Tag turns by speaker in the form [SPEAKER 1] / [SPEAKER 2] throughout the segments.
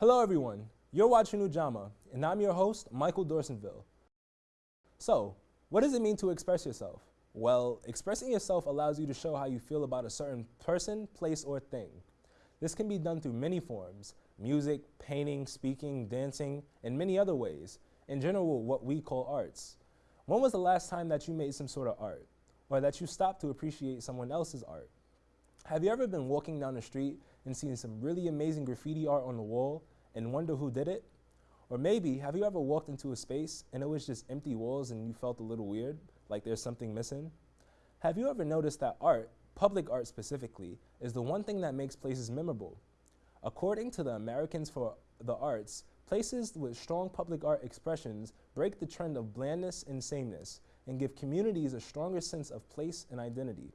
[SPEAKER 1] Hello, everyone. You're watching Ujamaa, and I'm your host, Michael Dorsonville. So, what does it mean to express yourself? Well, expressing yourself allows you to show how you feel about a certain person, place, or thing. This can be done through many forms music, painting, speaking, dancing, and many other ways. In general, what we call arts. When was the last time that you made some sort of art? Or that you stopped to appreciate someone else's art? Have you ever been walking down the street and seen some really amazing graffiti art on the wall and wonder who did it? Or maybe, have you ever walked into a space and it was just empty walls and you felt a little weird, like there's something missing? Have you ever noticed that art, public art specifically, is the one thing that makes places memorable? According to the Americans for the Arts, places with strong public art expressions break the trend of blandness and sameness and give communities a stronger sense of place and identity.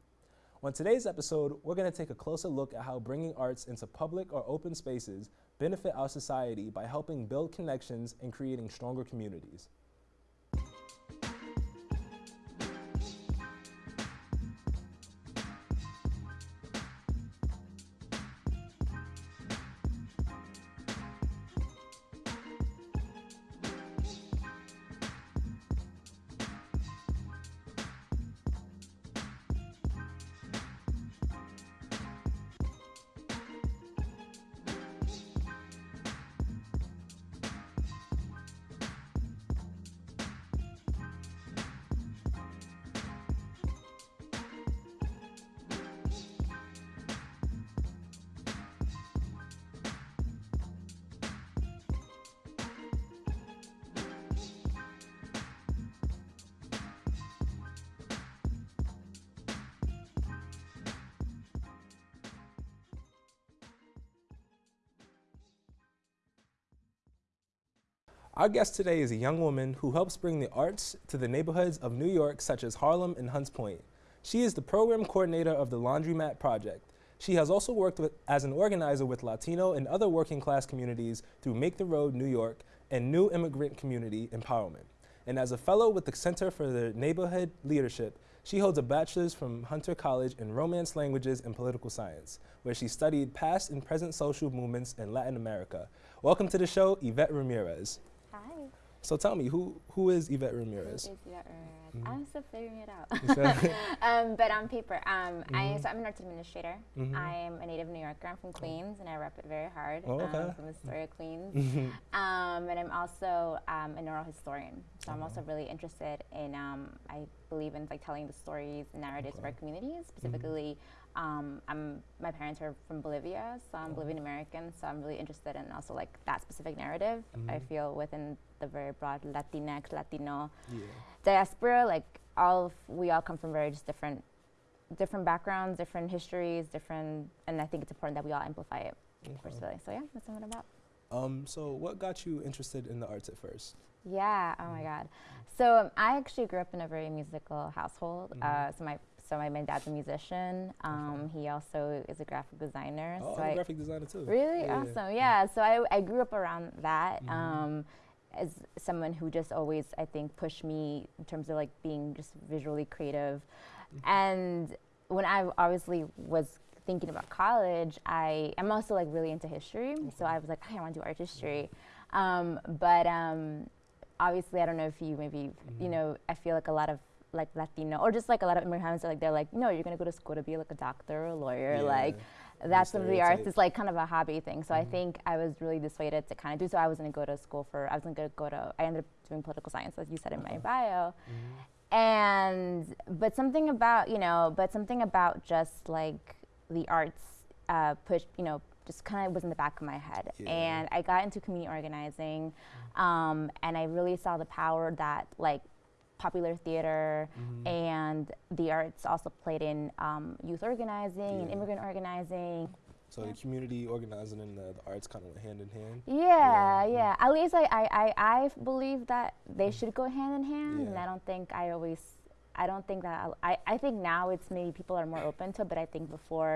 [SPEAKER 1] On today's episode, we're going to take a closer look at how bringing arts into public or open spaces benefit our society by helping build connections and creating stronger communities. Our guest today is a young woman who helps bring the arts to the neighborhoods of New York, such as Harlem and Hunts Point. She is the program coordinator of the Laundromat Project. She has also worked with, as an organizer with Latino and other working class communities through Make the Road New York and New Immigrant Community Empowerment. And as a fellow with the Center for the Neighborhood Leadership, she holds a bachelor's from Hunter College in Romance Languages and Political Science, where she studied past and present social movements in Latin America. Welcome to the show, Yvette Ramirez.
[SPEAKER 2] Hi.
[SPEAKER 1] So tell me, who who is Yvette Ramirez?
[SPEAKER 2] Who is Yvette Ramirez?
[SPEAKER 1] Mhm.
[SPEAKER 2] I'm still figuring it out. Um, but on paper, um, I,
[SPEAKER 1] Mhm.
[SPEAKER 2] so I'm an arts administrator.
[SPEAKER 1] Mhm.
[SPEAKER 2] I am a native New Yorker. I'm from Queens, and I rep it very hard.
[SPEAKER 1] Oh, okay.
[SPEAKER 2] um, from Astoria, Queens.
[SPEAKER 1] Mhm.
[SPEAKER 2] Um, and I'm also um, an oral historian. So I'm also really interested in, um, I believe in like telling the stories and narratives of our communities. Specifically, um, I'm, my parents are from Bolivia, so I'm
[SPEAKER 1] Oh.
[SPEAKER 2] Bolivian American. So I'm really interested in also like that specific narrative. I
[SPEAKER 1] Mhm.
[SPEAKER 2] feel within the very broad Latinx, Latino
[SPEAKER 1] yeah.
[SPEAKER 2] diaspora, like all of, we all come from very just different, different backgrounds, different histories, different, and I think it's important that we all amplify it
[SPEAKER 1] Okay.
[SPEAKER 2] personally. So yeah, that's what I'm about.
[SPEAKER 1] Um, so what got you interested in the arts at first?
[SPEAKER 2] Yeah. Oh my
[SPEAKER 1] Mhm.
[SPEAKER 2] God. So um, I actually grew up in a very musical household.
[SPEAKER 1] Mhm.
[SPEAKER 2] Uh, so my so my, my dad's a musician. Um, he also is a graphic designer.
[SPEAKER 1] Oh,
[SPEAKER 2] so
[SPEAKER 1] I'm a graphic designer too.
[SPEAKER 2] Really
[SPEAKER 1] Yeah.
[SPEAKER 2] awesome. Yeah. So I, I grew up around that.
[SPEAKER 1] Mhm.
[SPEAKER 2] Um, as someone who just always I think pushed me in terms of like being just visually creative,
[SPEAKER 1] Mhm.
[SPEAKER 2] and when I obviously was thinking about college, I am also like really into history. So I was like, hey, I want to do art history, um, but um, obviously I don't know if you maybe you
[SPEAKER 1] Mhm.
[SPEAKER 2] know I feel like a lot of like Latino or just like a lot of immigrants are like they're like no you're gonna go to school to be like a doctor or a lawyer like that's some of the arts is like kind of a hobby thing. So I
[SPEAKER 1] Mhm.
[SPEAKER 2] think I was really dissuaded to kind of do so. I wasn't to go to school for, I wasn't to go to, I ended up doing political science, as you said in my
[SPEAKER 1] Okay.
[SPEAKER 2] bio.
[SPEAKER 1] Mhm.
[SPEAKER 2] And, but something about, you know, but something about just like the arts uh, push, you know, just kind of was in the back of my head.
[SPEAKER 1] Yeah.
[SPEAKER 2] And I got into community organizing um, and I really saw the power that like popular theater,
[SPEAKER 1] Mhm.
[SPEAKER 2] and the arts also played in um, youth organizing and immigrant organizing.
[SPEAKER 1] So
[SPEAKER 2] yeah.
[SPEAKER 1] the community organizing and the, the arts kind of went hand in hand.
[SPEAKER 2] Yeah,
[SPEAKER 1] Yeah,
[SPEAKER 2] yeah. At least I, I, I, I believe that they should go hand in hand, and I don't think I always, I don't think that I, I think now it's maybe people are more open to, it, but I think before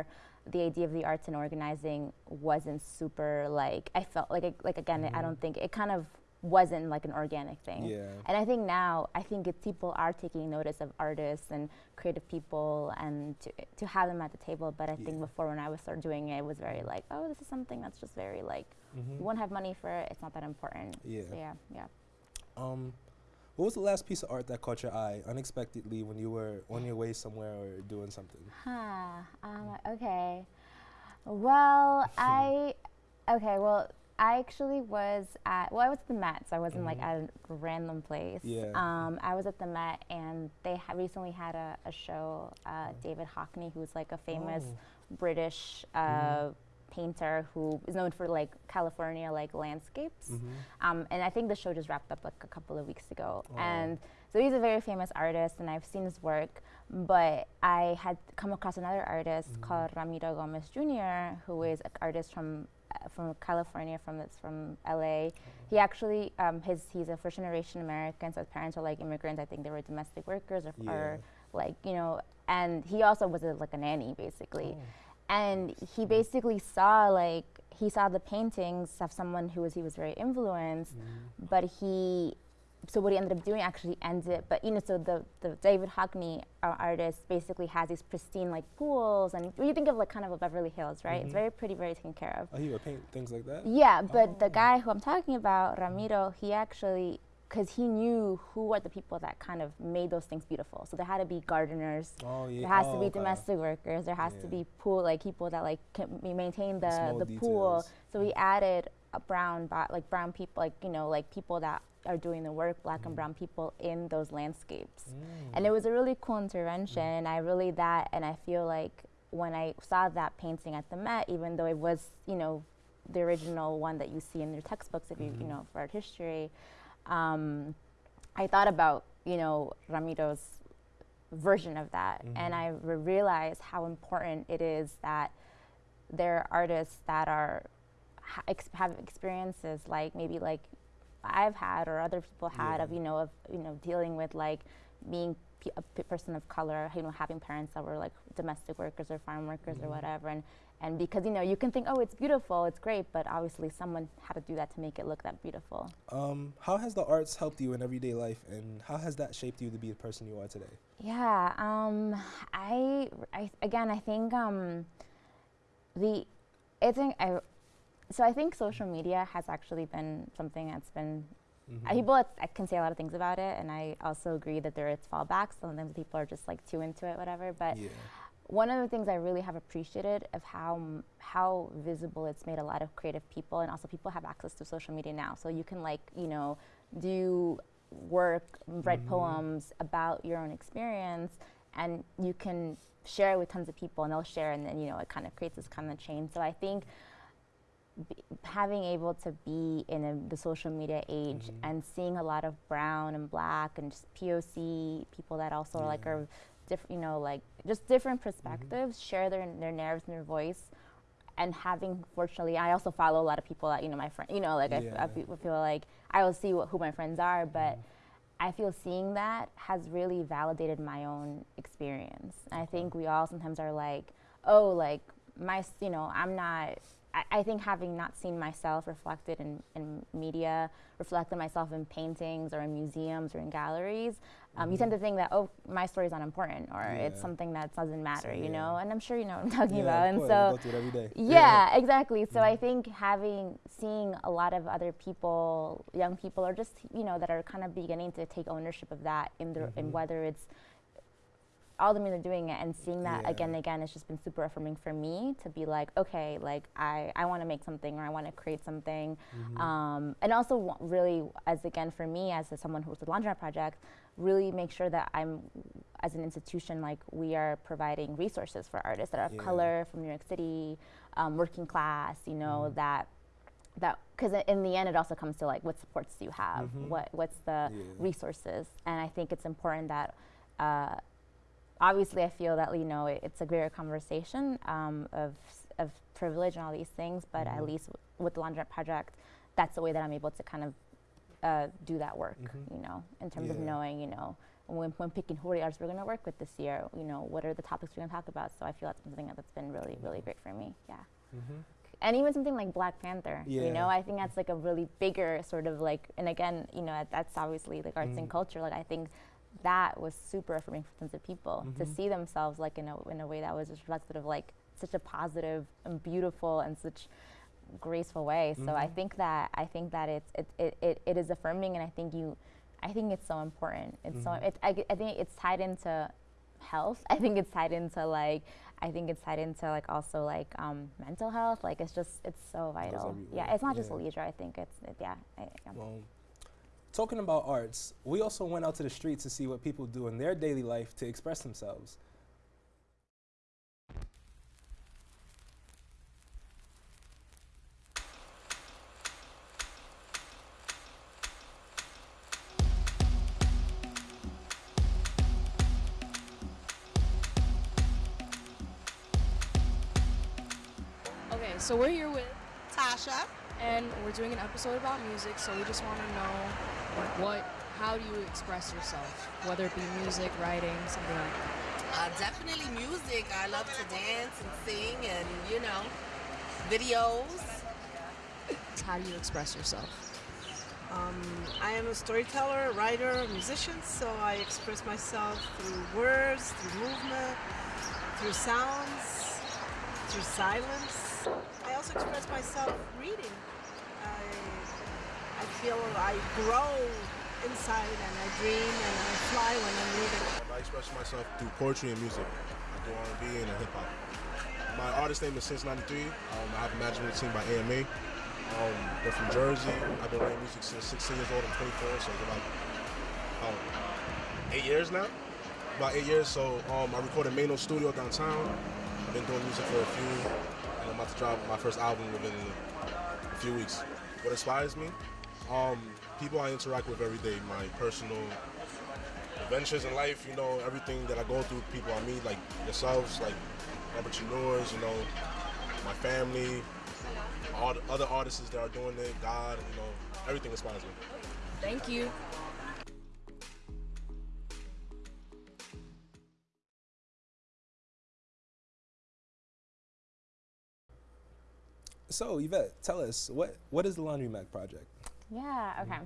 [SPEAKER 2] the idea of the arts and organizing wasn't super like I felt like it- like again I
[SPEAKER 1] Mhm.
[SPEAKER 2] don't think it kind of wasn't like an organic thing.
[SPEAKER 1] Yeah.
[SPEAKER 2] And I think now, I think people are taking notice of artists and creative people and to, to have them at the table. But I think before when I was start doing it, it was very like, oh, this is something that's just very like
[SPEAKER 1] Mhm.
[SPEAKER 2] you won't have money for it. It's not that important.
[SPEAKER 1] Yeah.
[SPEAKER 2] So yeah, yeah.
[SPEAKER 1] Um, what was the last piece of art that caught your eye unexpectedly when you were on your way somewhere or doing something?
[SPEAKER 2] Huh. Um, okay. Well, I. Okay. Well, I actually was at. Well, I was at the Met, so I wasn't like
[SPEAKER 1] Mhm.
[SPEAKER 2] at a random place.
[SPEAKER 1] Yeah.
[SPEAKER 2] Um, I was at the Met, and they ha- recently had a, a show. Uh, David Hockney, who's like a famous
[SPEAKER 1] Oh.
[SPEAKER 2] British uh, painter who is known for like California like landscapes.
[SPEAKER 1] Mhm.
[SPEAKER 2] Um, and I think the show just wrapped up like a couple of weeks ago.
[SPEAKER 1] Oh.
[SPEAKER 2] And so he's a very famous artist, and I've seen his work. But I had come across another artist
[SPEAKER 1] Mhm.
[SPEAKER 2] called Ramiro Gomez Jr., who is an artist from from California, from that's from LA. He actually um, his he's a first generation American, so his parents are like immigrants. I think they were domestic workers or, or like you know. And he also was a, like a nanny basically
[SPEAKER 1] Oh.
[SPEAKER 2] and he basically saw like he saw the paintings of someone who was he was very influenced
[SPEAKER 1] Mhm.
[SPEAKER 2] but he so what he ended up doing actually ended but you know so the, the david hockney our artist basically has these pristine like pools and you think of like kind of a beverly hills right it's
[SPEAKER 1] Mhm.
[SPEAKER 2] very pretty very taken care of
[SPEAKER 1] Oh, he would paint things like that.
[SPEAKER 2] yeah but
[SPEAKER 1] Oh.
[SPEAKER 2] the guy who i'm talking about ramiro he actually because he knew who are the people that kind of made those things beautiful so there had to be gardeners
[SPEAKER 1] Oh yeah.
[SPEAKER 2] there has
[SPEAKER 1] oh,
[SPEAKER 2] to be domestic workers. There has to be pool like people that like can maintain the
[SPEAKER 1] Small
[SPEAKER 2] the pool. So we added a brown like brown people like you know like people that are doing the work, black and
[SPEAKER 1] Mhm.
[SPEAKER 2] brown people in those landscapes.
[SPEAKER 1] Mm.
[SPEAKER 2] And it was a really cool intervention. And I really that and I feel like when I saw that painting at the Met, even though it was you know the original one that you see in your textbooks if you you
[SPEAKER 1] Mhm.
[SPEAKER 2] know for art history. Um, I thought about you know Ramiro's version of that, and
[SPEAKER 1] Mhm.
[SPEAKER 2] I re- realized how important it is that there are artists that are ha- ex- have experiences like maybe like I've had or other people had
[SPEAKER 1] Yeah.
[SPEAKER 2] of you know of you know dealing with like being a p- person of color, you know having parents that were like domestic workers or farm workers
[SPEAKER 1] Mhm.
[SPEAKER 2] or whatever, and and because you know you can think oh it's beautiful, it's great, but obviously someone had to do that to make it look that beautiful.
[SPEAKER 1] Um, how has the arts helped you in everyday life, and how has that shaped you to be the person you are today?
[SPEAKER 2] Yeah, um, I, I again, I think um, the, I think I, so I think social media has actually been something that's been. uh,
[SPEAKER 1] Mhm.
[SPEAKER 2] people it's- I can say a lot of things about it, and I also agree that there are is fallbacks. Sometimes people are just like too into it, whatever. But
[SPEAKER 1] yeah.
[SPEAKER 2] one of the things I really have appreciated of how m- how visible it's made a lot of creative people, and also people have access to social media now. So you can like you know do work, write
[SPEAKER 1] Mhm.
[SPEAKER 2] poems about your own experience, and you can share it with tons of people, and they'll share, and then you know it kind of creates this kind of chain. So I think. B- having able to be in a, the social media age
[SPEAKER 1] Mhm.
[SPEAKER 2] and seeing a lot of brown and black and just POC people that also like
[SPEAKER 1] Yeah.
[SPEAKER 2] are different, you know, like just different perspectives, share their their narratives and their voice, and having fortunately, I also follow a lot of people that you know my friend, you know, like I I,
[SPEAKER 1] Yeah.
[SPEAKER 2] fe- feel like I will see what, who my friends are, but
[SPEAKER 1] Mhm.
[SPEAKER 2] I feel seeing that has really validated my own experience. I think we all sometimes are like, oh, like my, you know, I'm not. I, I think having not seen myself reflected in, in media, reflected myself in paintings or in museums or in galleries, um, you tend to think that oh, my story's not important or it's something that doesn't matter, you
[SPEAKER 1] yeah.
[SPEAKER 2] know. And I'm sure you know what I'm talking
[SPEAKER 1] yeah,
[SPEAKER 2] about. And so
[SPEAKER 1] I go it every day.
[SPEAKER 2] yeah, exactly. So I
[SPEAKER 1] Mhm.
[SPEAKER 2] think having seeing a lot of other people, young people, or just you know that are kind of beginning to take ownership of that in their in
[SPEAKER 1] Mhm.
[SPEAKER 2] whether it's all the men are doing it and seeing that
[SPEAKER 1] Yeah.
[SPEAKER 2] again and again it's just been super affirming for me to be like okay like i i want to make something or i want to create something
[SPEAKER 1] Mhm.
[SPEAKER 2] um, and also really as again for me as a, someone who's a laundromat project really make sure that i'm as an institution like we are providing resources for artists that are of color from new york city um, working class you know
[SPEAKER 1] Mhm.
[SPEAKER 2] that that because in the end it also comes to like what supports do you have
[SPEAKER 1] Mhm.
[SPEAKER 2] what what's the
[SPEAKER 1] Yeah.
[SPEAKER 2] resources and i think it's important that uh, obviously i feel that you know it, it's a greater conversation um, of of privilege and all these things but at
[SPEAKER 1] Mhm.
[SPEAKER 2] least w- with the laundromat project that's the way that i'm able to kind of uh, do that work
[SPEAKER 1] Mhm.
[SPEAKER 2] you know in terms of knowing you know when, when picking who are the artists we're going to work with this year you know what are the topics we're going to talk about so i feel that's something that's been really really great for me yeah
[SPEAKER 1] Mhm.
[SPEAKER 2] and even something like Black Panther, you know, I think that's like a really bigger sort of like, and again, you know, that's obviously like arts and
[SPEAKER 1] Mm.
[SPEAKER 2] culture. Like I think that was super affirming for tons of people to
[SPEAKER 1] Mhm.
[SPEAKER 2] see themselves like in a in a way that was just reflective of like such a positive and beautiful and such graceful way. So I
[SPEAKER 1] Mhm.
[SPEAKER 2] think that I think that it's it, it, it, it is affirming, and I think you, I think it's so important. It's so
[SPEAKER 1] Mhm.
[SPEAKER 2] it's I, I think it's tied into health. I think it's tied into like I think it's tied into like also like um, mental health. Like it's just it's so vital. Yeah, it's not just leisure. I think it's it, yeah. I, yeah.
[SPEAKER 1] Well, talking about arts, we also went out to the street to see what people do in their daily life to express themselves.
[SPEAKER 3] Okay, so we're here with,
[SPEAKER 4] Tasha.
[SPEAKER 3] and we're doing an episode about music. So we just want to know, like, what, how do you express yourself, whether it be music, writing, something like that.
[SPEAKER 4] Uh, definitely music. I love to dance and sing and, you know, videos.
[SPEAKER 3] How do you express yourself?
[SPEAKER 5] Um, I am a storyteller, writer, musician, so I express myself through words, through movement, through sounds, through silence. I also express myself reading. Feel I grow inside and I dream and I fly when I'm reading.
[SPEAKER 6] I express myself through poetry and music. I do R&B and hip hop. My artist name is Since '93. Um, I have a management team by AMA. Um, they're from Jersey. I've been writing music since 16 years old. I'm 24, so it's about um, eight years now. About eight years. So um, I recorded Mano Studio downtown. I've been doing music for a few, and I'm about to drop my first album within a few weeks. What inspires me? Um, people I interact with every day. My personal adventures in life, you know, everything that I go through, people I meet, like yourselves, like entrepreneurs, you know, my family, all the other artists that are doing it, God, you know, everything inspires me.
[SPEAKER 3] Thank you.
[SPEAKER 1] So, Yvette, tell us what what is the Laundromat project?
[SPEAKER 2] Yeah, okay.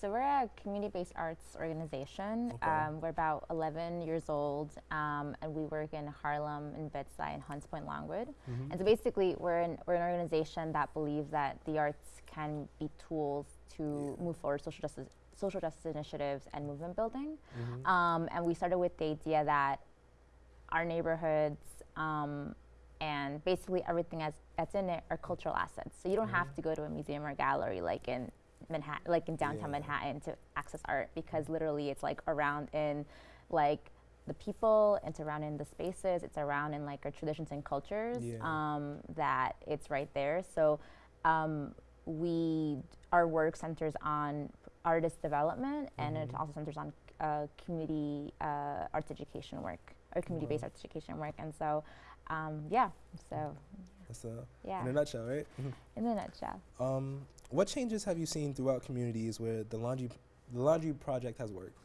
[SPEAKER 2] So we're a community-based arts organization.
[SPEAKER 1] Okay.
[SPEAKER 2] Um, we're about 11 years old, um, and we work in Harlem, and Bed-Stuy, and Hunts Point, Longwood.
[SPEAKER 1] Mm-hmm.
[SPEAKER 2] And so basically, we're an, we're an organization that believes that the arts can be tools to
[SPEAKER 1] Yeah.
[SPEAKER 2] move forward social justice social justice initiatives and movement building.
[SPEAKER 1] Mhm.
[SPEAKER 2] Um, and we started with the idea that our neighborhoods um, and basically everything as, that's in it are cultural assets. So you don't have
[SPEAKER 1] Mhm.
[SPEAKER 2] to go to a museum or gallery like in Manhattan, like in downtown
[SPEAKER 1] Yeah.
[SPEAKER 2] Manhattan to access art because literally it's like around in like the people, it's around in the spaces, it's around in like our traditions and cultures
[SPEAKER 1] Yeah.
[SPEAKER 2] um, that it's right there. So um, we our work centers on artist development and it
[SPEAKER 1] Mhm.
[SPEAKER 2] also centers on uh, community uh, arts education work or community-based arts education work. And so, um, yeah, so
[SPEAKER 1] That's uh,
[SPEAKER 2] yeah,
[SPEAKER 1] in a nutshell, right?
[SPEAKER 2] in a nutshell.
[SPEAKER 1] um, what changes have you seen throughout communities where the laundry the laundry project has worked?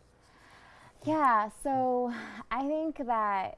[SPEAKER 2] Yeah, so I think that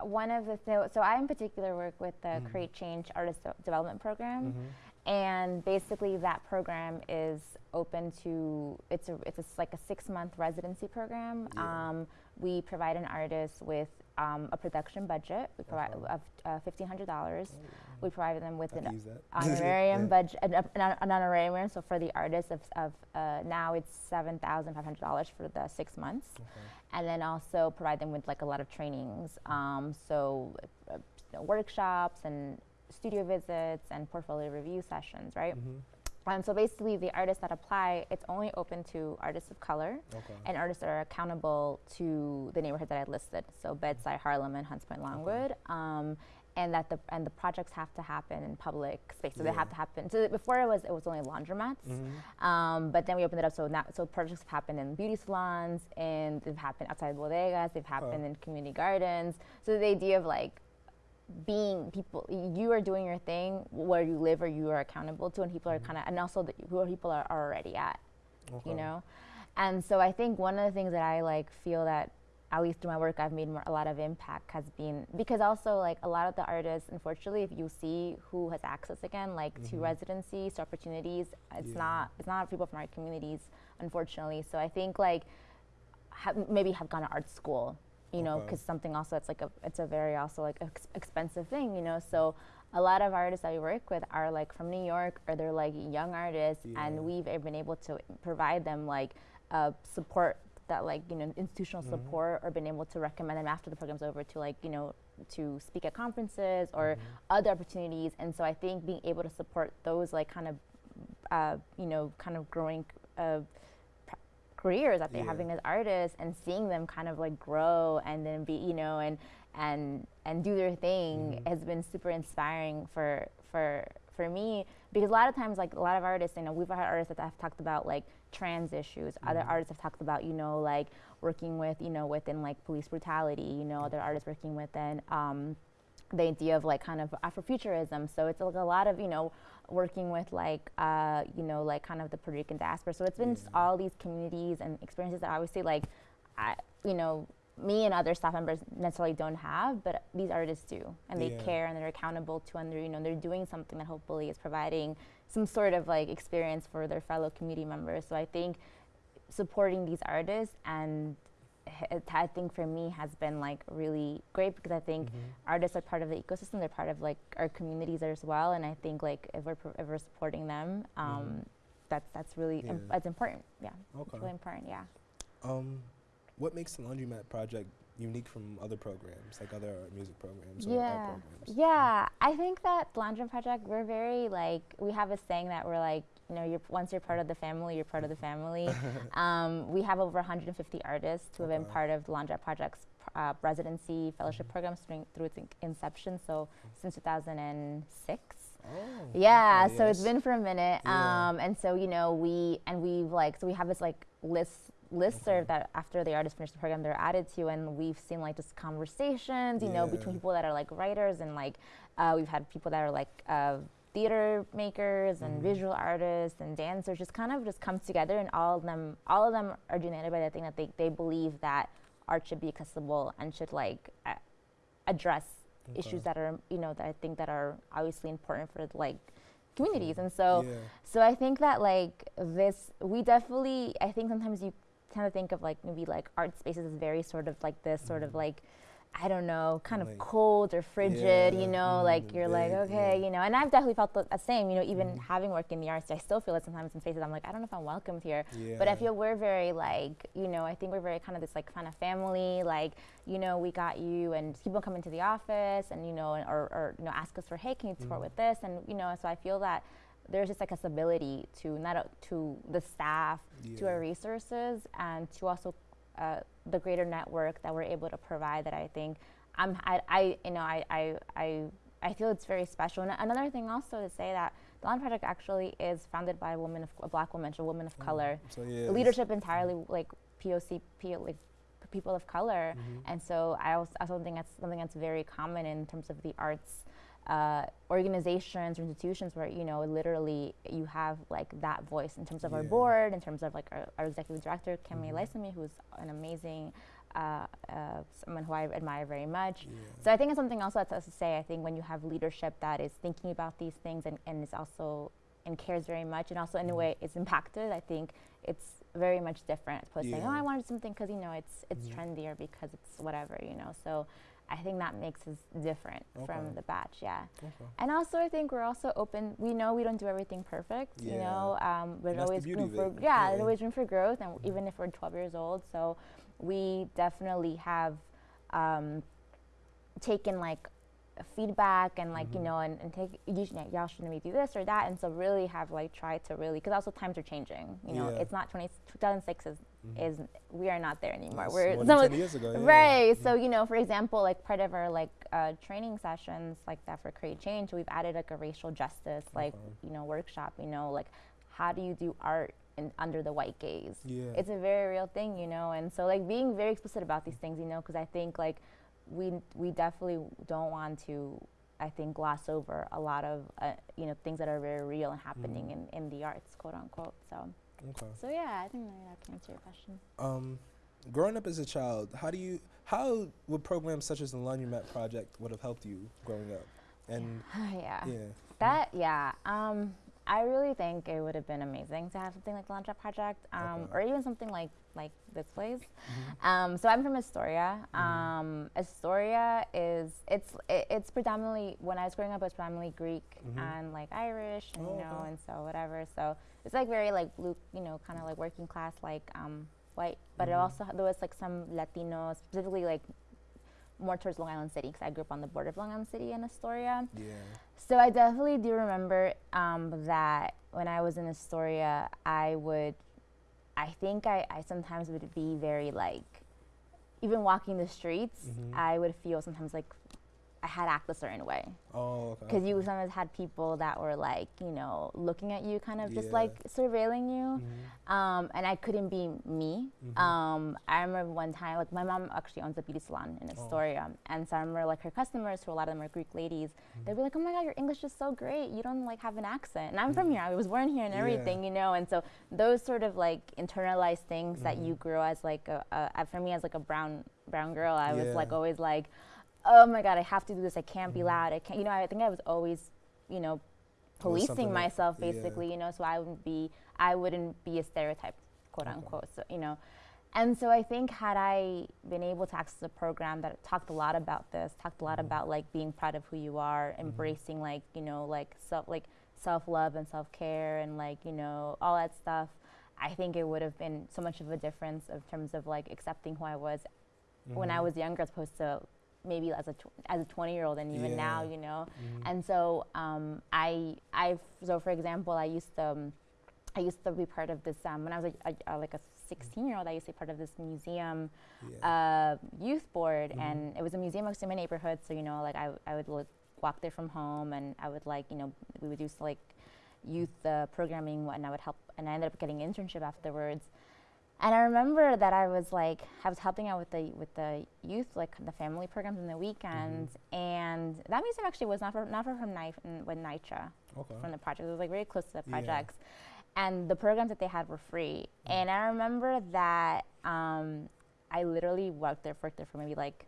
[SPEAKER 2] one of the th- so I in particular work with the
[SPEAKER 1] Mhm.
[SPEAKER 2] Create Change Artist De- Development Program,
[SPEAKER 1] Mhm.
[SPEAKER 2] and basically that program is open to it's a it's a like a six month residency program.
[SPEAKER 1] Yeah.
[SPEAKER 2] Um, we provide an artist with um, a production budget. We provide
[SPEAKER 1] Okay.
[SPEAKER 2] of uh, fifteen hundred dollars. We provide them with an
[SPEAKER 1] can use that.
[SPEAKER 2] honorarium
[SPEAKER 1] Yeah.
[SPEAKER 2] budget, an, an, an honorarium. So for the artists of, of uh, now it's seven thousand five hundred dollars for the six months,
[SPEAKER 1] Okay.
[SPEAKER 2] and then also provide them with like a lot of trainings. Um, so uh, you know, workshops and studio visits and portfolio review sessions, right?
[SPEAKER 1] Mhm.
[SPEAKER 2] And so basically, the artists that apply, it's only open to artists of color
[SPEAKER 1] Okay.
[SPEAKER 2] and artists that are accountable to the neighborhoods that I listed. So Bed-Stuy, Harlem, and Hunts Point, Longwood. Um, and that the and the projects have to happen in public space. So they have to happen. So before it was it was only laundromats,
[SPEAKER 1] Mhm.
[SPEAKER 2] um, but then we opened it up. So now so projects have happened in beauty salons, and they've happened outside bodegas. They've happened in community gardens. So the idea of like being people you are doing your thing where you live or you are accountable to and people are kind of and also the, who people are, are already at
[SPEAKER 1] Okay.
[SPEAKER 2] you know and so i think one of the things that i like feel that at least through my work i've made more, a lot of impact has been because also like a lot of the artists unfortunately if you see who has access again like to
[SPEAKER 1] Mhm.
[SPEAKER 2] residencies to opportunities it's
[SPEAKER 1] Yeah.
[SPEAKER 2] not it's not people from our communities unfortunately so i think like ha- maybe have gone to art school you know because something also it's like a it's a very also like ex- expensive thing you know so a lot of artists that we work with are like from New York or they're like young artists,
[SPEAKER 1] Yeah.
[SPEAKER 2] and we've been able to provide them like uh, support that like you know institutional
[SPEAKER 1] Mhm.
[SPEAKER 2] support or been able to recommend them after the program's over to like you know to speak at conferences or
[SPEAKER 1] Mhm.
[SPEAKER 2] other opportunities and so i think being able to support those like kind of uh, you know kind of growing uh, pr- careers that they're
[SPEAKER 1] Yeah.
[SPEAKER 2] having as artists and seeing them kind of like grow and then be you know and and and do their thing
[SPEAKER 1] Mhm.
[SPEAKER 2] has been super inspiring for for for me because a lot of times like a lot of artists you know we've had artists that i've talked about like trans issues other
[SPEAKER 1] Mhm.
[SPEAKER 2] artists have talked about you know like working with you know within like police brutality you know other artists working within um, the idea of like kind of Afrofuturism. So it's like a lot of you know working with like uh, you know like kind of the Puerto Rican diaspora. So it's been s-
[SPEAKER 1] Yeah.
[SPEAKER 2] all these communities and experiences that obviously like I you know me and other staff members necessarily don't have, but these artists do, and they
[SPEAKER 1] Yeah.
[SPEAKER 2] care and they're accountable to, and they're you know they're doing something that hopefully is providing some sort of like experience for their fellow community members. So I think supporting these artists and I think for me has been like really great because I think
[SPEAKER 1] Mhm.
[SPEAKER 2] artists are part of the ecosystem. They're part of like our communities as well, and I think like if we're if we're supporting them, um, that's that's really
[SPEAKER 1] Yeah.
[SPEAKER 2] that's important. Yeah, it's really important. Yeah.
[SPEAKER 1] Um, what makes the Laundromat project unique from other programs, like other music programs or art
[SPEAKER 2] Yeah,
[SPEAKER 1] programs?
[SPEAKER 2] yeah. I think that the Laundry Project, we're very like we have a saying that we're like, you know, you're once you're part of the family, you're part of the family. um, we have over 150 artists who have been
[SPEAKER 1] Okay.
[SPEAKER 2] part of the Laundry Project's uh, residency fellowship programs through, through its in- inception. So since 2006.
[SPEAKER 1] Oh,
[SPEAKER 2] Yeah,
[SPEAKER 1] okay,
[SPEAKER 2] so it's been for a minute.
[SPEAKER 1] Yeah.
[SPEAKER 2] Um, and so, you know, we, and we've like, so we have this like list, listserv
[SPEAKER 1] Okay.
[SPEAKER 2] that after the artists finish the program, they're added to, and we've seen like just conversations, you know, between people that are like writers and like, uh, we've had people that are like, uh, theater makers and
[SPEAKER 1] Mhm.
[SPEAKER 2] visual artists and dancers just kind of just come together and all of them all of them are united by the thing that they, they believe that art should be accessible and should like a- address
[SPEAKER 1] Okay.
[SPEAKER 2] issues that are you know that I think that are obviously important for like communities and so
[SPEAKER 1] yeah.
[SPEAKER 2] so I think that like this we definitely I think sometimes you tend of think of like maybe like art spaces as very sort of like this sort of
[SPEAKER 1] Mhm.
[SPEAKER 2] like I don't know kind
[SPEAKER 1] Like-
[SPEAKER 2] of cold or frigid
[SPEAKER 1] Yeah,
[SPEAKER 2] you know
[SPEAKER 1] mhm,
[SPEAKER 2] like you're like okay
[SPEAKER 1] yeah.
[SPEAKER 2] you know and I've definitely felt the, the same you know even
[SPEAKER 1] Mhm.
[SPEAKER 2] having worked in the arts I still feel it sometimes in spaces I'm like I don't know if I'm welcomed here
[SPEAKER 1] yeah.
[SPEAKER 2] but I feel we're very like, you know, I think we're very kind of this like kind of family, like, you know, we got you and people come into the office and, you know, and, or, or, you know, ask us for, hey, can you support
[SPEAKER 1] Mhm.
[SPEAKER 2] with this? And, you know, so I feel that there's just like a stability to not, o- to the staff, to our resources and to also uh, the greater network that we're able to provide that I think I'm, I, I you know, I, I, I, I feel it's very special. And another thing also to say that the Laundromat Project actually is founded by a woman of, a black woman, a woman of
[SPEAKER 1] Oh,
[SPEAKER 2] color
[SPEAKER 1] So yeah.
[SPEAKER 2] leadership entirely like POC, P, like people of color,
[SPEAKER 1] Mhm.
[SPEAKER 2] and so I also, I also think that's something that's very common in terms of the arts uh, organizations or institutions where you know literally you have like that voice in terms of our board, in terms of like our, our executive director Kemi
[SPEAKER 1] Mhm.
[SPEAKER 2] Ilesanmi, who's an amazing uh, uh, someone who I admire very much.
[SPEAKER 1] Yeah.
[SPEAKER 2] So I think it's something also that's to say. I think when you have leadership that is thinking about these things and, and is also and cares very much and also in a
[SPEAKER 1] Mhm.
[SPEAKER 2] way is impacted, I think it's very much different. As opposed to saying, oh,
[SPEAKER 1] Yeah.
[SPEAKER 2] I wanted something because you know it's it's
[SPEAKER 1] Mhm.
[SPEAKER 2] trendy or because it's whatever, you know. So I think that makes us different
[SPEAKER 1] Okay.
[SPEAKER 2] from the batch, yeah.
[SPEAKER 1] Okay.
[SPEAKER 2] And also, I think we're also open. We know we don't do everything perfect. You know, um, there's
[SPEAKER 1] And that's the
[SPEAKER 2] always room for
[SPEAKER 1] it.
[SPEAKER 2] yeah, there's always room for growth, and
[SPEAKER 1] Mhm.
[SPEAKER 2] even if we're 12 years old, so we definitely have um, taken like feedback and like you
[SPEAKER 1] Mhm.
[SPEAKER 2] know and, and take you sh- y'all should maybe do this or that and so really have like tried to really because also times are changing you know
[SPEAKER 1] Yeah.
[SPEAKER 2] it's not 20 2006 is,
[SPEAKER 1] Mhm.
[SPEAKER 2] is we are not there anymore
[SPEAKER 1] That's
[SPEAKER 2] we're
[SPEAKER 1] more
[SPEAKER 2] some
[SPEAKER 1] 10 years ago. Yeah.
[SPEAKER 2] Right. So you know, for example, like part of our like uh, training sessions like that for Create Change, we've added like a racial justice like
[SPEAKER 1] Okay.
[SPEAKER 2] you know workshop. You know, like how do you do art in, under the white gaze?
[SPEAKER 1] Yeah.
[SPEAKER 2] It's a very real thing, you know. And so like being very explicit about these things, you know, because I think like we we definitely don't want to. I think gloss over a lot of uh, you know things that are very real and happening
[SPEAKER 1] Mhm.
[SPEAKER 2] in, in the arts, quote unquote. So
[SPEAKER 1] okay.
[SPEAKER 2] so yeah, I think maybe that can answer your question.
[SPEAKER 1] Um, growing up as a child, how do you how would programs such as the Laundromat Project would have helped you growing up? And
[SPEAKER 2] yeah.
[SPEAKER 1] yeah,
[SPEAKER 2] That yeah. Um, I really think it would have been amazing to have something like the Laundromat Project, um,
[SPEAKER 1] Okay.
[SPEAKER 2] or even something like like this place.
[SPEAKER 1] Mm-hmm.
[SPEAKER 2] Um, so I'm from Astoria. Um, Astoria is it's it, it's predominantly when I was growing up, it was predominantly Greek and like Irish, and
[SPEAKER 1] Mm-hmm. Oh,
[SPEAKER 2] you know,
[SPEAKER 1] okay.
[SPEAKER 2] and so whatever. So it's like very like blue, you know, kind of like working class, like um, white. But
[SPEAKER 1] Mm-hmm.
[SPEAKER 2] it also there was like some Latinos, specifically like more towards Long Island City, because I grew up on the border of Long Island City and Astoria.
[SPEAKER 1] Yeah.
[SPEAKER 2] So I definitely do remember um, that when I was in Astoria, I would, I think I, I sometimes would be very like, even walking the streets,
[SPEAKER 1] Mhm.
[SPEAKER 2] I would feel sometimes like I had to act a certain way.
[SPEAKER 1] Oh, okay.
[SPEAKER 2] Because you sometimes had people that were like, you know, looking at you, kind of just like surveilling you.
[SPEAKER 1] Mhm.
[SPEAKER 2] Um, and I couldn't be me.
[SPEAKER 1] Mhm.
[SPEAKER 2] Um, I remember one time, like my mom actually owns a beauty salon in Astoria, and so I remember like her customers, who a lot of them are Greek ladies, they'd be like, "Oh my God, your English is so great! You don't like have an accent." And I'm from here; I was born here and
[SPEAKER 1] Yeah.
[SPEAKER 2] everything, you know. And so those sort of like internalized things that
[SPEAKER 1] Mm-hmm.
[SPEAKER 2] you grow as like a, a, for me as like a brown brown girl, I was like always like, "Oh my God, I have to do this! I can't
[SPEAKER 1] Mm-hmm.
[SPEAKER 2] be loud! I can't!" You know, I think I was always, you know, policing myself
[SPEAKER 1] yeah.
[SPEAKER 2] basically you know so i wouldn't be i wouldn't be a stereotype quote unquote so you know and so i think had i been able to access a program that talked a lot about this talked a lot about like being proud of who you are embracing like you know like self like self-love and self-care and like you know all that stuff i think it would have been so much of a difference in terms of like accepting who i was when i was younger as opposed to maybe as a as a 20 year old and even now you know? And so um, I I so for example I used to um, I used to be part of this um, when I was a, a, a, like a 16 year old I used to be part of this museum
[SPEAKER 1] Yeah.
[SPEAKER 2] uh, youth board and it was a museum next to my neighborhood so you know like I, I would like, walk there from home and I would like you know we would do like youth uh, programming and I would help and I ended up getting an internship afterwards and I remember that I was like I was helping out with the with the youth like the family programs in the weekends and that museum actually was not for, not far from Knife with Nitra
[SPEAKER 1] okay.
[SPEAKER 2] from the project. It was like very close to the
[SPEAKER 1] Yeah.
[SPEAKER 2] projects. And the programs that they had were free. And I remember that um, I literally worked there, worked there for maybe like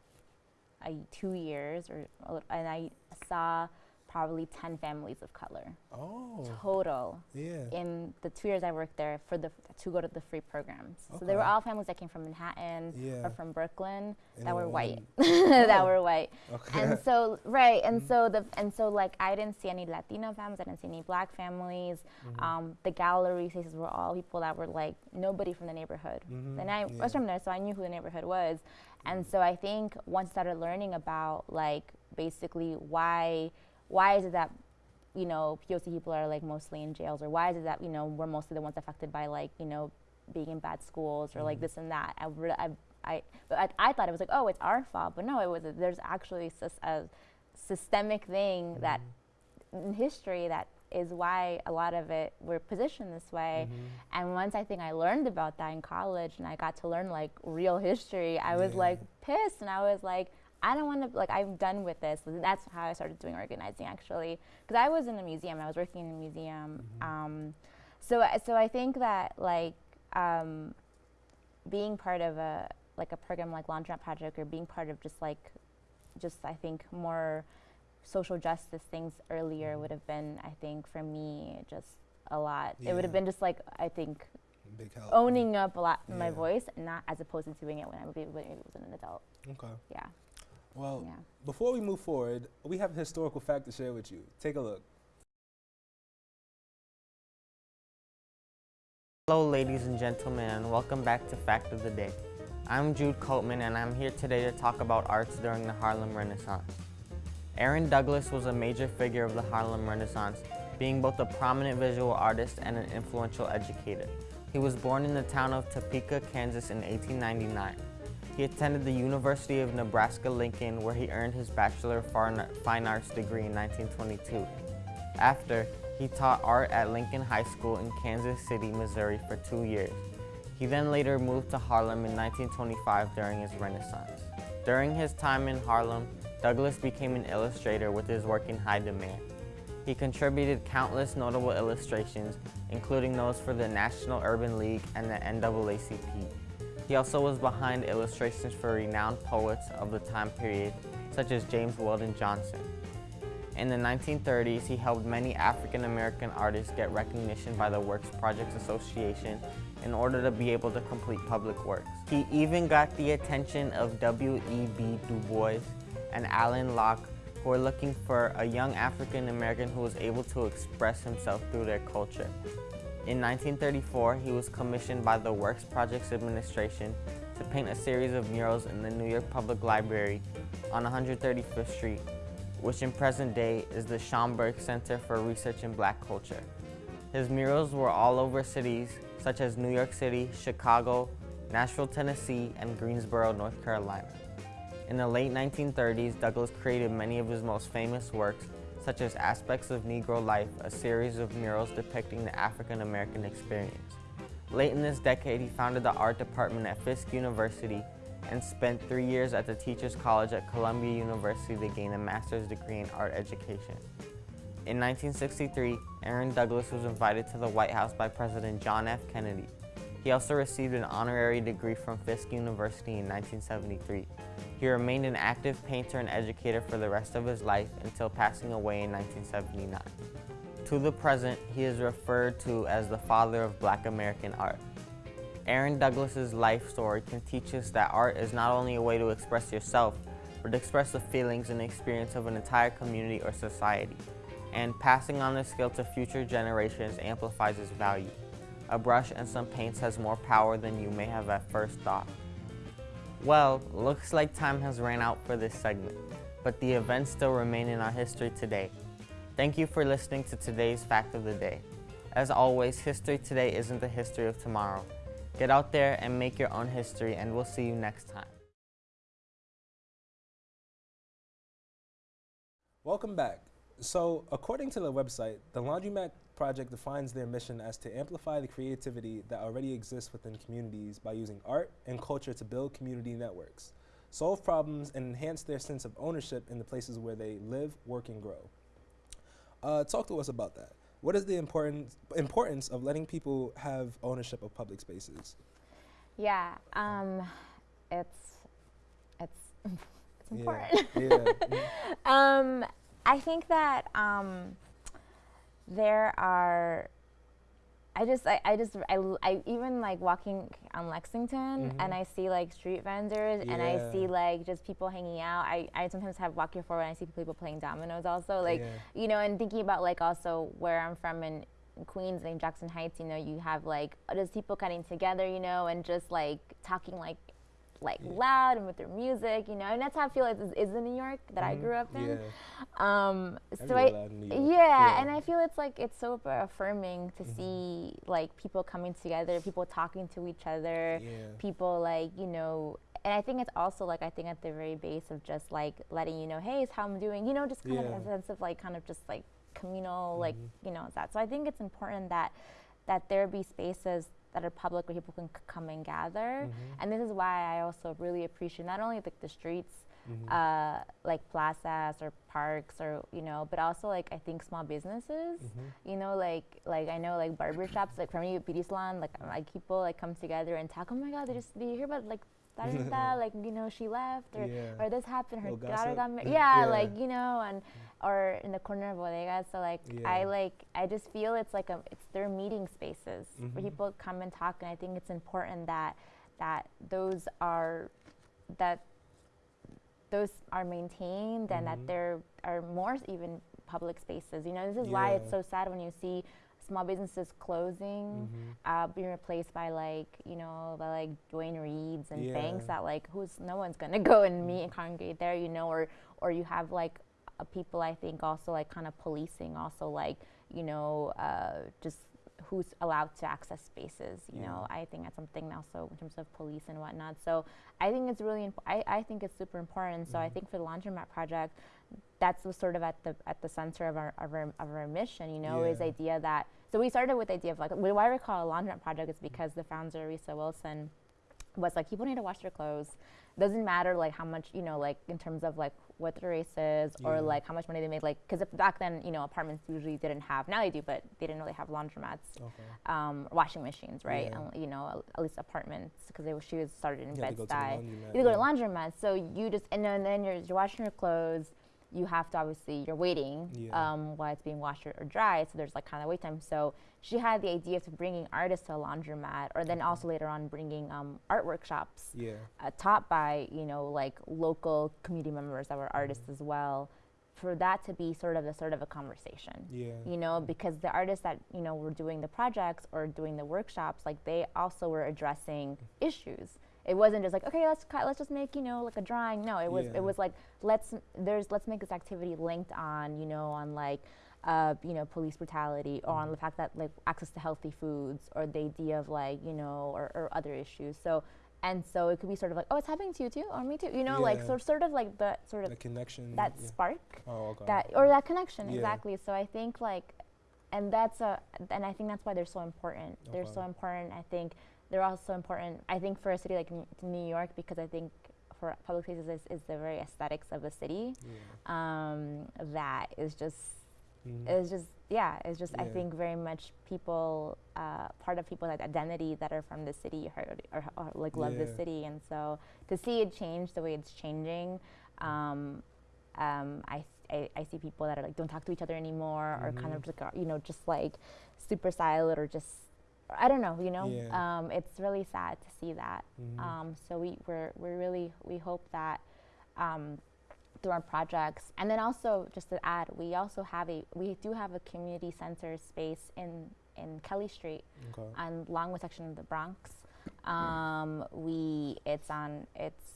[SPEAKER 2] a, two years, or and I saw probably 10 families of color
[SPEAKER 1] Oh.
[SPEAKER 2] total
[SPEAKER 1] Yeah.
[SPEAKER 2] in the two years I worked there for the to go to the free programs. So they were all families that came from Manhattan
[SPEAKER 1] Yeah.
[SPEAKER 2] or from Brooklyn
[SPEAKER 1] And
[SPEAKER 2] that were white, that
[SPEAKER 1] Oh.
[SPEAKER 2] were white.
[SPEAKER 1] Okay.
[SPEAKER 2] And so right, and so the and so like I didn't see any Latino families, I didn't see any black families.
[SPEAKER 1] Mm-hmm.
[SPEAKER 2] Um, the gallery spaces were all people that were like nobody from the neighborhood.
[SPEAKER 1] Mhm,
[SPEAKER 2] And I
[SPEAKER 1] yeah.
[SPEAKER 2] was from there, so I knew who the neighborhood was. And so I think once I started learning about like basically why why is it that you know POC people are like mostly in jails, or why is it that you know we're mostly the ones affected by like you know being in bad schools or like mm-hmm. this and that. I, I, I, but I, I thought it was like oh it's our fault, but no, it was there's actually a systemic thing mm-hmm. that in history that is why a lot of it we're positioned this way. Mm-hmm. And once I think I learned about that in college and I got to learn like real history, I was like pissed. And I was like, I don't want to, like, I'm done with this. That's how I started doing organizing actually. Because I was in a museum, I was working in a museum. Um, so, I- so I think that like um, being part of a, like a program like Laundromat Project or being part of just like, just I think more social justice things earlier would have been, I think, for me, just a lot. It would have been just like, I think, owning up a lot my voice, not as opposed to doing it when I when I was an adult.
[SPEAKER 1] Okay.
[SPEAKER 2] Yeah,
[SPEAKER 1] Well,
[SPEAKER 2] yeah.
[SPEAKER 1] before we move forward, we have a historical fact to share with you. Take a look.
[SPEAKER 7] Hello, ladies and gentlemen, and welcome back to Fact of the Day. I'm Jude Coatman, and I'm here today to talk about arts during the Harlem Renaissance. Aaron Douglas was a major figure of the Harlem Renaissance, being both a prominent visual artist and an influential educator. He was born in the town of Topeka, Kansas in 1899. He attended the University of Nebraska-Lincoln, where he earned his Bachelor of Fine Arts degree in 1922. After, he taught art at Lincoln High School in Kansas City, Missouri for two years. He then later moved to Harlem in 1925 during his Renaissance. During his time in Harlem, Douglas became an illustrator with his work in high demand. He contributed countless notable illustrations, including those for the National Urban League and the NAACP. He also was behind illustrations for renowned poets of the time period, such as James Weldon Johnson. In the 1930s, he helped many African American artists get recognition by the Works Projects Association in order to be able to complete public works. He even got the attention of W.E.B. Du Bois and Alain Locke, who were looking for a young African American who was able to express himself through their culture. In 1934, he was commissioned by the Works Projects Administration to paint a series of murals in the New York Public Library on 135th Street which in present day is the Schomburg Center for Research in Black Culture. His murals were all over cities such as New York City, Chicago, Nashville, Tennessee, and Greensboro, North Carolina. In the late 1930s, Douglas created many of his most famous works, such as Aspects of Negro Life, a series of murals depicting the African American experience. Late in this decade, he founded the art department at Fisk University and spent three years at the Teachers College at Columbia University to gain a master's degree in art education. In 1963, Aaron Douglas was invited to the White House by President John F. Kennedy. He also received an honorary degree from Fisk University in 1973. He remained an active painter and educator for the rest of his life until passing away in 1979. To the present, he is referred to as the father of black American art. Aaron Douglas's life story can teach us that art is not only a way to express yourself, but to express the feelings and experience of an entire community or society. And passing on this skill to future generations amplifies its value. A brush and some paints has more power than you may have at first thought. Well, looks like time has ran out for this segment, but the events still remain in our history today. Thank you for listening to today's Fact of the Day. As always, history today isn't the history of tomorrow. Get out there and make your own history, and we'll see you next time.
[SPEAKER 1] Welcome back. So, according to the website, the Laundromat Project defines their mission as to amplify the creativity that already exists within communities by using art and culture to build community networks, solve problems, and enhance their sense of ownership in the places where they live, work, and grow. Uh, talk to us about that. What is the importance importance of letting people have ownership of public spaces?
[SPEAKER 2] Yeah, um, it's it's it's
[SPEAKER 1] Yeah,
[SPEAKER 2] important.
[SPEAKER 1] yeah,
[SPEAKER 2] um, I think that um, there are. I just, I, I just, I, I even like walking on Lexington and
[SPEAKER 1] Mhm.
[SPEAKER 2] I see like street vendors and I see like just people hanging out. I, I sometimes have walk here forward and I see people playing dominoes also. Like,
[SPEAKER 1] Yeah.
[SPEAKER 2] you know, and thinking about like also where I'm from in, in Queens and Jackson Heights, you know, you have like just people getting together, you know, and just like talking like like
[SPEAKER 1] Yeah.
[SPEAKER 2] loud and with their music, you know, and that's how I feel like this is in New York that I
[SPEAKER 1] Mhm.
[SPEAKER 2] grew up in.
[SPEAKER 1] Yeah.
[SPEAKER 2] Um, so I,
[SPEAKER 1] loud in New
[SPEAKER 2] yeah,
[SPEAKER 1] Yeah.
[SPEAKER 2] and I feel it's like it's so affirming to
[SPEAKER 1] Mhm.
[SPEAKER 2] see like people coming together, people talking to each other, people like you know. And I think it's also like I think at the very base of just like letting you know, hey, it's how I'm doing, you know, just kind of a sense of like kind of just like communal, like
[SPEAKER 1] Mhm.
[SPEAKER 2] you know that. So I think it's important that that there be spaces that are public where people can c- come and gather.
[SPEAKER 1] Mhm.
[SPEAKER 2] And this is why I also really appreciate not only like the streets,
[SPEAKER 1] Mhm.
[SPEAKER 2] uh, like plazas or parks or you know, but also like I think small businesses.
[SPEAKER 1] Mhm.
[SPEAKER 2] You know, like like I know like barber shops, like for me beauty salon, like like people like come together and talk. Oh my God, they just did you hear about like that and that? Like you know, she left or
[SPEAKER 1] Yeah.
[SPEAKER 2] or this happened. Her
[SPEAKER 1] Little
[SPEAKER 2] daughter
[SPEAKER 1] gossip.
[SPEAKER 2] got married.
[SPEAKER 1] Mm,
[SPEAKER 2] Yeah,
[SPEAKER 1] yeah.
[SPEAKER 2] like you know, and or in the corner of bodegas. So like I like I just feel it's like a it's their meeting spaces
[SPEAKER 1] Mhm.
[SPEAKER 2] where people come and talk, and I think it's important that that those are that those are maintained and
[SPEAKER 1] Mhm.
[SPEAKER 2] that there are more even public spaces. You know, this is why it's so sad when you see small businesses closing,
[SPEAKER 1] Mhm.
[SPEAKER 2] uh, being replaced by like you know by like Duane Reades and banks that like who's no one's gonna go and meet and congregate there. You know, or or you have like uh, people I think also like kind of policing also like you know uh, just who's allowed to access spaces. You know, I think that's something also in terms of police and whatnot. So I think it's really imp- I, I think it's super important. So I
[SPEAKER 1] Mhm.
[SPEAKER 2] think for the laundromat project, that's sort of at the at the center of our of our, of our mission. You know, is the idea that so we started with the idea of like why we call it a laundromat project is because the founder Risë Wilson was like people need to wash their clothes. Doesn't matter like how much you know like in terms of like what their race is or
[SPEAKER 1] Yeah.
[SPEAKER 2] like how much money they made like because back then you know apartments usually didn't have now they do but they didn't really have laundromats
[SPEAKER 1] Okay.
[SPEAKER 2] um, washing machines, right?
[SPEAKER 1] Yeah.
[SPEAKER 2] And, you know, at- least apartments because she was started in
[SPEAKER 1] You
[SPEAKER 2] Bed
[SPEAKER 1] go to the
[SPEAKER 2] Stuy.
[SPEAKER 1] laundromat,
[SPEAKER 2] You go to laundromats, so you just and then, then you're, you're washing your clothes. You have to obviously you're waiting
[SPEAKER 1] Yeah.
[SPEAKER 2] um, while it's being washed or, or dried, so there's like kind of wait time. So she had the idea of bringing artists to a laundromat, or then also later on bringing um, art workshops
[SPEAKER 1] Yeah.
[SPEAKER 2] uh, taught by you know like local community members that were artists
[SPEAKER 1] Mm-hmm.
[SPEAKER 2] as well for that to be sort of a sort of a conversation
[SPEAKER 1] Yeah.
[SPEAKER 2] you know because the artists that you know were doing the projects or doing the workshops like they also were addressing issues it wasn't just like okay let's let's just make you know like a drawing no it was
[SPEAKER 1] Yeah.
[SPEAKER 2] it was like let's there's let's make this activity linked on you know on like uh, you know police brutality or on the fact that like access to healthy foods or the idea of like you know or, or other issues so and so it could be sort of like oh it's happening to you too or me too you know like so sort of like the sort of
[SPEAKER 1] The connection.
[SPEAKER 2] that
[SPEAKER 1] yeah.
[SPEAKER 2] spark
[SPEAKER 1] Oh, okay.
[SPEAKER 2] that or that connection
[SPEAKER 1] Yeah.
[SPEAKER 2] exactly so i think like and that's a and i think that's why they're so important they're so important i think they're also important i think for a city like new york because i think for public spaces is, is the very aesthetics of the city
[SPEAKER 1] Yeah.
[SPEAKER 2] um, that is just
[SPEAKER 1] Mhm.
[SPEAKER 2] is just yeah it's just i think very much people uh, part of people's identity that are from the city or, or, or like love the city and so to see it change the way it's changing um, um, I, I, I see people that are like don't talk to each other anymore or kind of
[SPEAKER 1] Mhm.
[SPEAKER 2] like, you know just like super silent or just I don't know you know
[SPEAKER 1] Yeah.
[SPEAKER 2] um, it's really sad to see that
[SPEAKER 1] Mhm.
[SPEAKER 2] um, so we we're, we really we hope that um, through our projects and then also just to add we also have a we do have a community center space in in Kelly Street
[SPEAKER 1] okay.
[SPEAKER 2] on Longwood section of the Bronx. Um, we it's on it's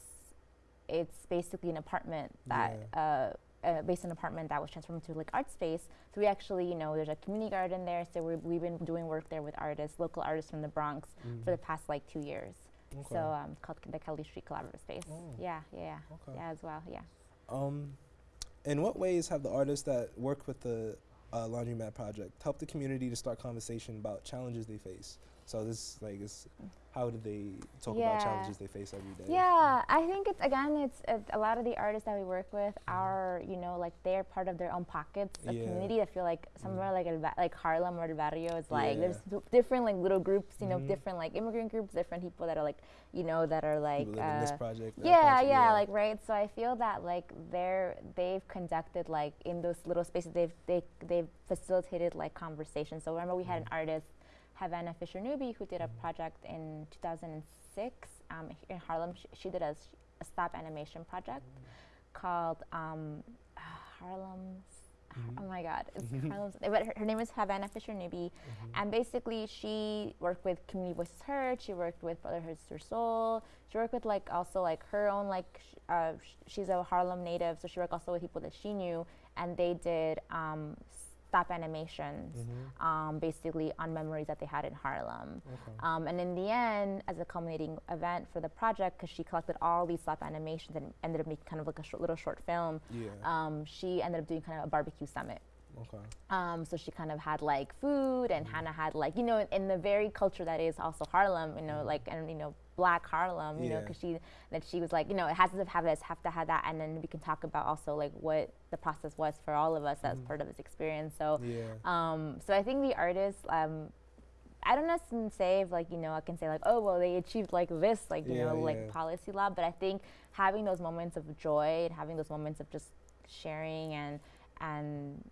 [SPEAKER 2] it's basically an apartment that uh, uh, based on an apartment that was transformed into like art space. So we actually you know there's a community garden there. So we we've been doing work there with artists, local artists from the Bronx for the past like two years.
[SPEAKER 1] Okay.
[SPEAKER 2] So um, called the Kelly Street Collaborative Space.
[SPEAKER 1] Oh.
[SPEAKER 2] Yeah, yeah, yeah,
[SPEAKER 1] Okay.
[SPEAKER 2] yeah, as well. Yeah.
[SPEAKER 1] Um, in what ways have the artists that work with the uh, Laundromat Project helped the community to start conversation about challenges they face? So this like is how do they talk about challenges they face every day?
[SPEAKER 2] Yeah, I think it's again, it's, it's a lot of the artists that we work with are, you know, like they're part of their own pockets of
[SPEAKER 1] Yeah.
[SPEAKER 2] community. I feel like somewhere like El like Harlem or El Barrio is like there's
[SPEAKER 1] Yeah.
[SPEAKER 2] d- different like little groups, you know,
[SPEAKER 1] Mhm.
[SPEAKER 2] different like immigrant groups, different people that are like, you know, that are like,
[SPEAKER 1] in this
[SPEAKER 2] uh,
[SPEAKER 1] project.
[SPEAKER 2] yeah,
[SPEAKER 1] project,
[SPEAKER 2] yeah, like right. So I feel that like they're they've conducted like in those little spaces they've they they've facilitated like conversations. So remember we had
[SPEAKER 1] Mm-hmm.
[SPEAKER 2] an artist, Havana Fisher Newby, who did a project in 2006 um, in Harlem. She, she did a stop animation project called um, Harlem's.
[SPEAKER 1] Mhm.
[SPEAKER 2] Oh my God! It's Harlem's. But her, her name is Havana Fisher Newby,
[SPEAKER 1] Mm-hmm.
[SPEAKER 2] and basically she worked with Community Voices Heard. She worked with Brotherhood Sister Sol. She worked with like also like her own like sh- uh, sh- she's a Harlem native, so she worked also with people that she knew, and they did um, stop animations,
[SPEAKER 1] Mm-hmm.
[SPEAKER 2] um, basically on memories that they had in Harlem.
[SPEAKER 1] Okay.
[SPEAKER 2] Um, and in the end, as a culminating event for the project, because she collected all these stop animations and ended up making kind of like a short, little short film,
[SPEAKER 1] Yeah.
[SPEAKER 2] um, she ended up doing kind of a barbecue summit.
[SPEAKER 1] okay.
[SPEAKER 2] Um, so she kind of had like food, and Hannah had like you know in the very culture that is also Harlem, you know, like and you know Black Harlem, you know, because she that she was like you know it has to have this have to have that, and then we can talk about also like what the process was for all of us as part of this experience. So
[SPEAKER 1] Yeah.
[SPEAKER 2] um, so I think the artists. Um, I don't necessarily say if like you know I can say like oh well they achieved like this like you
[SPEAKER 1] Yeah,
[SPEAKER 2] know like policy law, but I think having those moments of joy and having those moments of just sharing and and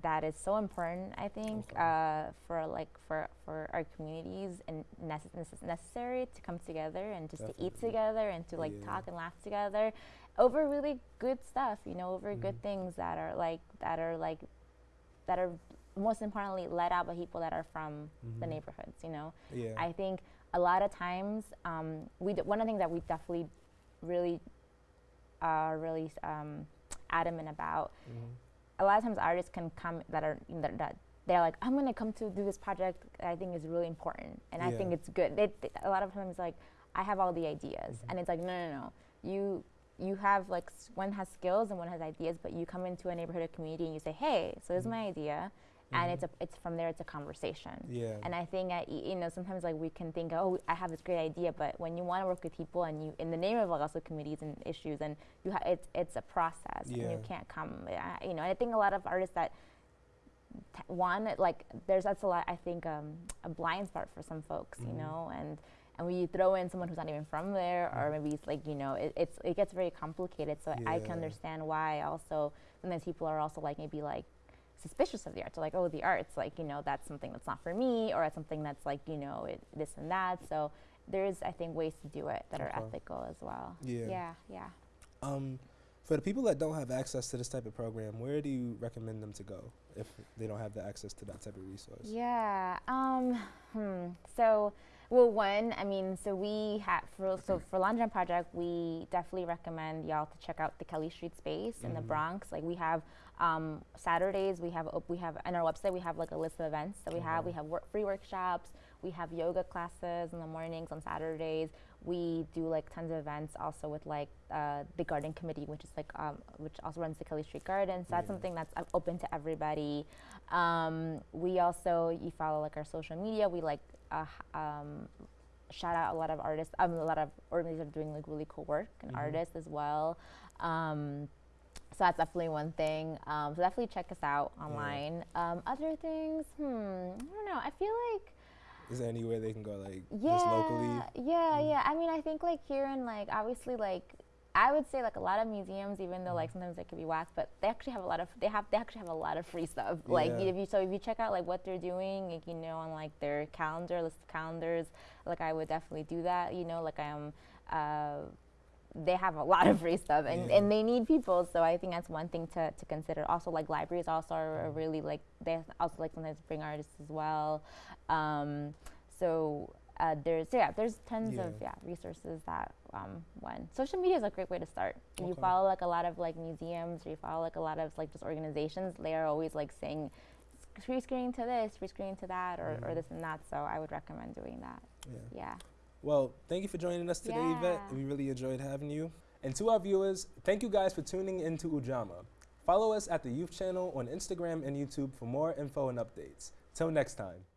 [SPEAKER 2] that is so important. I think
[SPEAKER 1] Okay.
[SPEAKER 2] uh, for like for for our communities and necess- necess- necessary to come together and just to eat together and to like
[SPEAKER 1] Yeah.
[SPEAKER 2] talk and laugh together over really good stuff. You know, over good
[SPEAKER 1] Mhm.
[SPEAKER 2] things that are like that are like that are most importantly led out by people that are from the
[SPEAKER 1] Mhm.
[SPEAKER 2] neighborhoods. You know,
[SPEAKER 1] Yeah.
[SPEAKER 2] I think a lot of times um, we d- one of the things that we definitely really are really um, adamant about.
[SPEAKER 1] Mhm.
[SPEAKER 2] A lot of times artists can come that are that, that they're like I'm gonna come to do this project that I think is really important and I think it's good. A lot of times like I have all the ideas
[SPEAKER 1] Mhm.
[SPEAKER 2] and it's like no no no you you have like s- one has skills and one has ideas but you come into a neighborhood or community and you say hey so this is my idea and
[SPEAKER 1] Mhm.
[SPEAKER 2] it's a it's from there it's a conversation
[SPEAKER 1] Yeah.
[SPEAKER 2] and I think I, you know sometimes like we can think, oh, I have this great idea, but when you want to work with people and you in the name of like also committees and issues, and you ha- it's it's a process,
[SPEAKER 1] yeah.
[SPEAKER 2] and you can't come, uh, you know. And I think a lot of artists that t- one like there's that's a lot I think um, a blind spot for some folks, you
[SPEAKER 1] Mhm.
[SPEAKER 2] know, and and when you throw in someone who's not even from there, or
[SPEAKER 1] Mm.
[SPEAKER 2] maybe it's like you know, it, it's it gets very complicated. So I can understand why. Also, sometimes people are also like maybe like suspicious of the arts. Or like, oh, the arts, like you know, that's something that's not for me, or it's something that's like you know, it, this and that. So there's I think ways to do it that are ethical as well.
[SPEAKER 1] Yeah.
[SPEAKER 2] Yeah. Yeah.
[SPEAKER 1] Um, for the people that don't have access to this type of program, where do you recommend them to go if they don't have the access to that type of resource?
[SPEAKER 2] Yeah. Um, hmm. So, well, one, I mean, so we have for so for Laundromat Project, we definitely recommend y'all to check out the Kelly Street space in the
[SPEAKER 1] Mhm.
[SPEAKER 2] Bronx. Like we have um, Saturdays, we have op- we have on our website we have like a list of events that we have. We have work, free workshops. We have yoga classes in the mornings on Saturdays. We do like tons of events also with like uh, the garden committee, which is like um, which also runs the Kelly Street Garden. So that's something that's uh, open to everybody. Um, we also you follow like our social media. We like uh, um, shout out a lot of artists. Um, a lot of organizations are doing like really cool work and
[SPEAKER 1] Mhm.
[SPEAKER 2] artists as well. Um, so that's definitely one thing. Um, so definitely check us out online. Um, other things, hmm, I don't know. I feel like
[SPEAKER 1] Is there anywhere they can go, like
[SPEAKER 2] yeah,
[SPEAKER 1] just locally?
[SPEAKER 2] yeah,
[SPEAKER 1] Mm.
[SPEAKER 2] yeah. I mean, I think like here in like obviously like I would say like a lot of museums, even though like
[SPEAKER 1] Mm.
[SPEAKER 2] sometimes they could be whack, but they actually have a lot of they have they actually have a lot of free stuff. Like if you so if you check out like what they're doing, like, you know, on like their calendar list of calendars, like I would definitely do that. You know, like I am. Uh, they have a lot of free stuff and,
[SPEAKER 1] Yeah.
[SPEAKER 2] and they need people so i think that's one thing to, to consider also like libraries also are, are really like they also like sometimes bring artists as well um, so uh, there's yeah there's tons of
[SPEAKER 1] Yeah.
[SPEAKER 2] yeah resources that um, one social media is a great way to start you follow like a lot of like museums or you follow like a lot of like just organizations they are always like saying "S- free screening to this free screening to that or, or
[SPEAKER 1] Mhm.
[SPEAKER 2] this and that so i would recommend doing that
[SPEAKER 1] Yeah.
[SPEAKER 2] yeah
[SPEAKER 1] Well, thank you for joining us today, Yvette. We really enjoyed having you. And to our viewers, thank you guys for tuning into Ujama. Follow us at the Youth Channel on Instagram and YouTube for more info and updates. Till next time.